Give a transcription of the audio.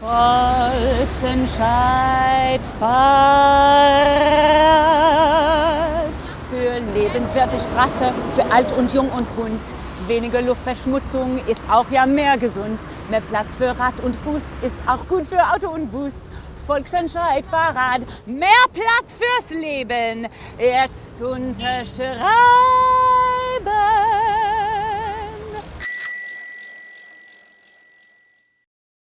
Volksentscheid Fahrrad für lebenswerte Straße, für alt und jung und bunt. Weniger Luftverschmutzung ist auch ja mehr gesund. Mehr Platz für Rad und Fuß ist auch gut für Auto und Bus. Volksentscheid Fahrrad, mehr Platz fürs Leben. Jetzt unterschreibt.